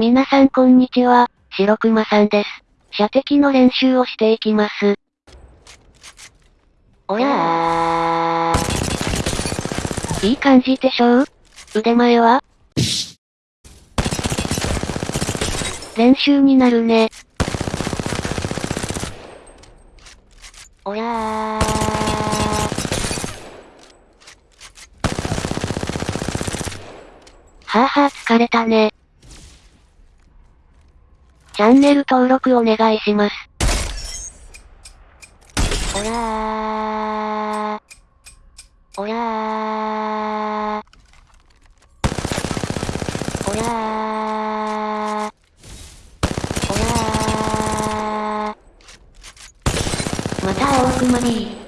皆さんこんにちは、白熊さんです。射的の練習をしていきます。おやー。いい感じでしょう？腕前は？練習になるね。おやー。はぁはぁ疲れたね。チャンネル登録お願いします。おやー。おやー。おやー。おやー。また青くまに